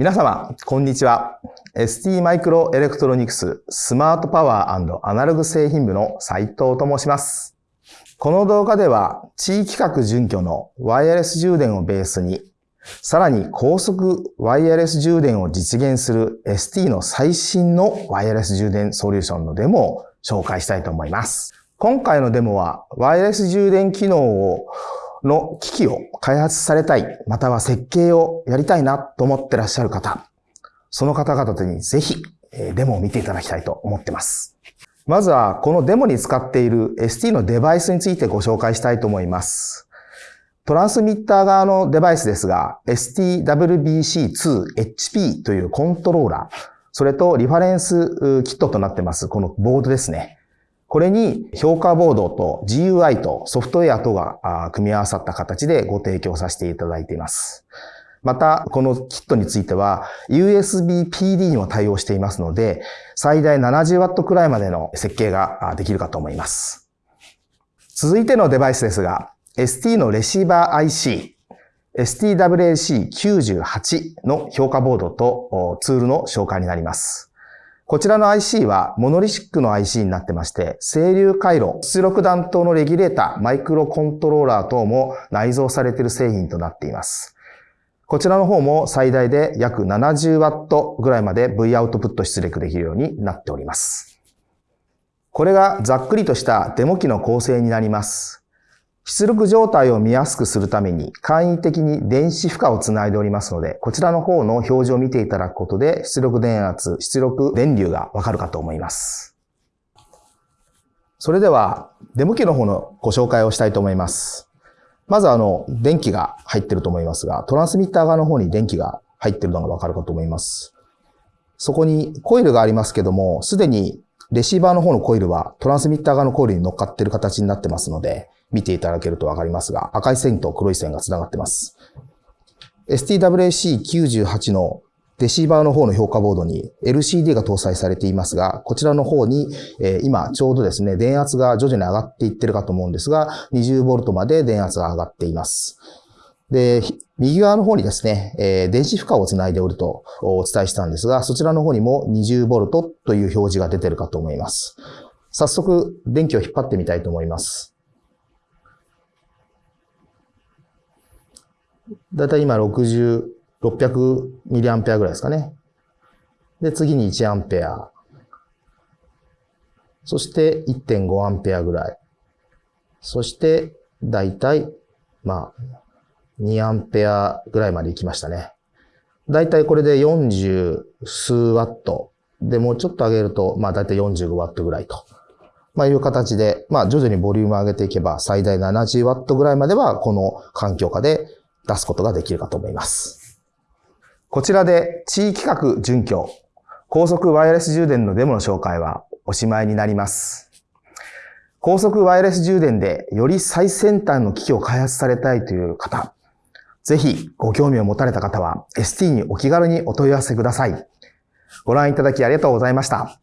皆様、こんにちは。ST マイクロエレクトロニクススマートパワーアナログ製品部の斉藤と申します。この動画では、 Qi 規格準拠のワイヤレス充電をベースに、さらに高速ワイヤレス充電を実現する ST の最新のワイヤレス充電ソリューションのデモを紹介したいと思います。今回のデモは、ワイヤレス充電機能をの機器を開発されたい、または設計をやりたいなと思ってらっしゃる方、その方々にぜひデモを見ていただきたいと思ってます。まずはこのデモに使っている ST のデバイスについてご紹介したいと思います。トランスミッター側のデバイスですが、STWBC2HP というコントローラー、それとリファレンスキットとなってます、このボードですね。これに評価ボードと GUI とソフトウェアとが組み合わさった形でご提供させていただいています。また、このキットについては USB PD にも対応していますので、最大 70W くらいまでの設計ができるかと思います。続いてのデバイスですが、ST のレシーバー IC、STWAC98 の評価ボードとツールの紹介になります。こちらの IC はモノリシックの IC になってまして、整流回路、出力弾頭のレギュレーター、マイクロコントローラー等も内蔵されている製品となっています。こちらの方も最大で約 70W ぐらいまで V アウトプット出力できるようになっております。これがざっくりとしたデモ機の構成になります。出力状態を見やすくするために簡易的に電子負荷をつないでおりますので、こちらの方の表示を見ていただくことで出力電圧、出力電流がわかるかと思います。それでは、デモ機の方のご紹介をしたいと思います。まずあの、電気が入ってると思いますが、トランスミッター側の方に電気が入ってるのがわかるかと思います。そこにコイルがありますけども、すでにレシーバーの方のコイルはトランスミッター側のコイルに乗っかってる形になってますので、見ていただけるとわかりますが、赤い線と黒い線が繋がってます。STWAC98 のレシーバーの方の評価ボードに LCD が搭載されていますが、こちらの方に、え、今ちょうどですね、電圧が徐々に上がっていってるかと思うんですが、20V まで電圧が上がっています。で、右側の方にですね、え、電子負荷をつないでおるとお伝えしたんですが、そちらの方にも 20V という表示が出てるかと思います。早速、電気を引っ張ってみたいと思います。だいたい今60、600ミリアンペアぐらいですかね。で、次に1アンペア。そして1.5アンペアぐらい。そして、だいたい、まあ、2アンペアぐらいまで行きましたね。だいたいこれで40数ワット。で、もうちょっと上げると、まあだいたい45ワットぐらいと。まあいう形で、まあ徐々にボリューム上げていけば、最大70ワットぐらいまでは、この環境下で出すことができるかと思います。こちらで地域格準拠、高速ワイヤレス充電のデモの紹介はおしまいになります。高速ワイヤレス充電でより最先端の機器を開発されたいという方、ぜひご興味を持たれた方は ST にお気軽にお問い合わせください。ご覧いただきありがとうございました。